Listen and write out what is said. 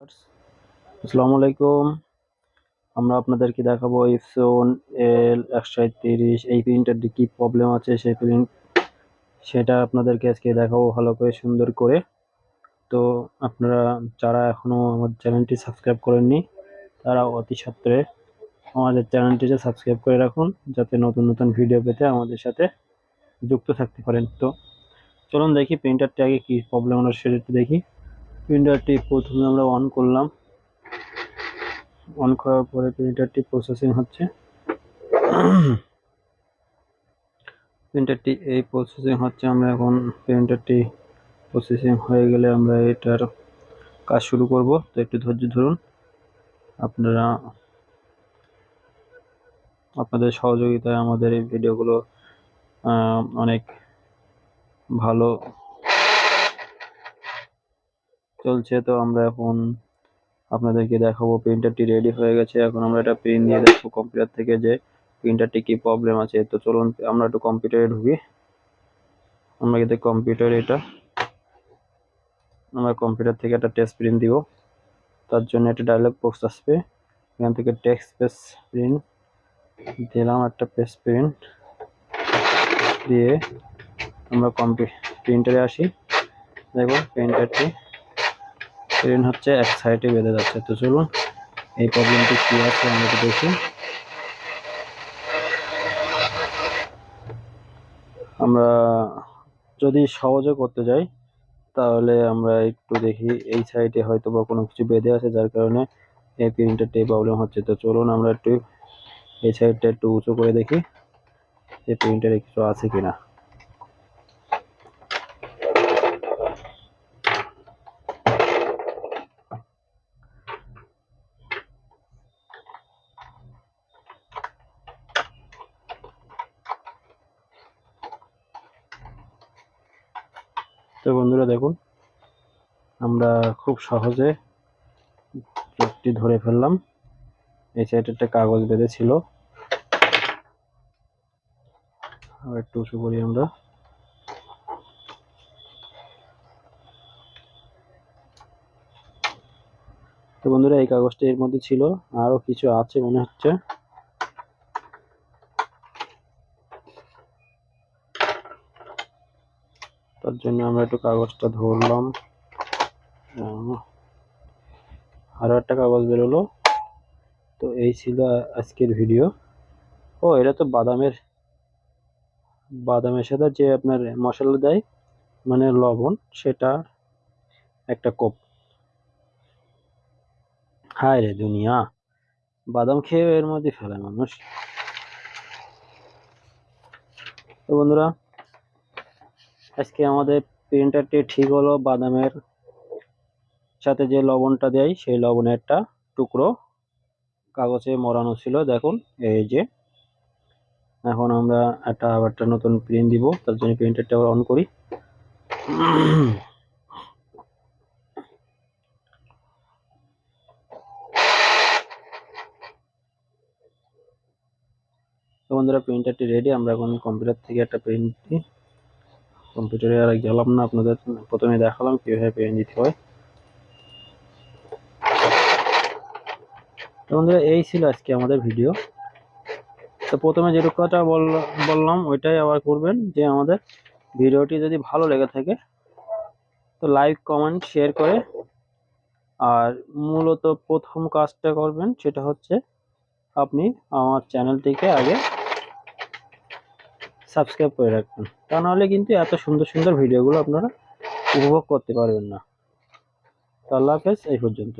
আসসালামু আলাইকুম। আমরা আপনাদেরকে দেখাবো ইপসন এল একশো তিরিশ, এই প্রিন্টারটি কী প্রবলেম আছে, সেই প্রিন্ট সেটা আপনাদেরকে আজকে দেখাবো ভালো করে, সুন্দর করে। তো আপনারা যারা এখনও আমার চ্যানেলটি সাবস্ক্রাইব করেননি, তারা অতি সত্ত্বরে আমাদের চ্যানেলটিকে সাবস্ক্রাইব করে রাখুন, যাতে নতুন নতুন ভিডিও পেতে আমাদের সাথে যুক্ত থাকতে পারেন। তো চলুন দেখি প্রিন্টারটি আগে কী প্রবলেম হলো, সেটা দেখি। প্রিন্টারটি প্রথমে আমরা অন করলাম। অন করার পরে প্রিন্টারটি প্রসেসিং হচ্ছে। প্রিন্টারটি এই প্রসেসিং হচ্ছে, আমরা এখন প্রিন্টারটি প্রসেসিং হয়ে গেলে আমরা এটার কাজ শুরু করব। তো একটু ধৈর্য ধরুন। আপনারা, আপনাদের সহযোগিতায় আমাদের এই ভিডিওগুলো অনেক ভালো চলছে, তো আমরা এখন আপনাদেরকে দেখাবো প্রিন্টারটি রেডি হয়ে গেছে। এখন আমরা এটা প্রিন্ট দিয়ে দেখব কম্পিউটার থেকে যে প্রিন্টারটি কি প্রবলেম আছে। তো চলুন, আমরা একটু কম্পিউটারে ঢুকি। আমরা কিন্তু কম্পিউটারে এটা, আমরা কম্পিউটার থেকে একটা টেস্ট প্রিন্ট দিব। তার জন্য একটা ডায়লগ বক্স আসবে। এখান থেকে টেক্সট পেস প্রিন্ট দিলাম একটা পেস প্রিন্ট দিয়ে আমরা কম্পি প্রিন্টারে আসি। দেখুন প্রিন্টারটি ট্রেন হচ্ছে, এক সাইডে বেঁধে যাচ্ছে। তো চলুন, এই প্রবলেমটি কী আছে আমরা দেখি। আমরা যদি সহজে করতে যাই, তাহলে আমরা একটু দেখি, এই সাইডে হয়তো বা কোনো কিছু বেঁধে আছে, যার কারণে এই প্রিন্টারটি প্রবলেম হচ্ছে। তো চলুন আমরা একটু এই সাইডটা একটু উঁচু করে দেখি, যে প্রিন্টারে কিছু আছে কিনা। তো বন্ধুরা দেখুন, আমরা খুব সহজে চোখটি ধরে ফেললাম। এই সাইডে একটা কাগজ বেঁধে ছিল একটু উঁচু করি আমরা। তো বন্ধুরা, এই কাগজটা এর মধ্যে ছিল। আরও কিছু আছে মনে হচ্ছে। তার জন্য আমরা একটু কাগজটা ধরলাম। আরও একটা কাগজ বেরোলো। তো এই ছিল আজকের ভিডিও ও, এটা তো বাদামের বাদামের সাথে যে আপনার মশলা দেয় মানে লবণ, সেটা একটা কোপ। হায় রে দুনিয়া, বাদাম খেয়ে এর মধ্যে ফেলে মানুষ। তো বন্ধুরা আজকে আমাদের প্রিন্টারটি ঠিক হলো, বাদামের সাথে যে লবণটা দেয়, সেই লবণের একটা টুকরো কাগজে মরানো ছিল। দেখুন, এই যে। এখন আমরা একটা আবার একটা নতুন প্রিন্ট দিব, তার জন্য প্রিন্টারটা আবার অন করি। তো বন্ধুরা প্রিন্টারটি রেডি আমরা এখন কম্পিউটার থেকে একটা প্রিন্ট কম্পিউটারে আর গেলাম না, আপনাদের প্রথমে দেখালাম কীভাবে পেন দিতে হয়। তো বন্ধুরা, এই ছিল আজকে আমাদের ভিডিও তো প্রথমে যেটুকু কথা বললাম, ওইটাই আবার করবেন, যে আমাদের ভিডিওটি যদি ভালো লেগে থাকে, তো লাইক কমেন্ট শেয়ার করে। আর মূলত প্রথম কাজটা করবেন, সেটা হচ্ছে আপনি আমার চ্যানেলটিকে আগে সাবস্ক্রাইব করে রাখবেন। তা নাহলে কিন্তু এত সুন্দর সুন্দর ভিডিওগুলো আপনারা উপভোগ করতে পারবেন না। তো আল্লাহ হাফেজ, এই পর্যন্ত।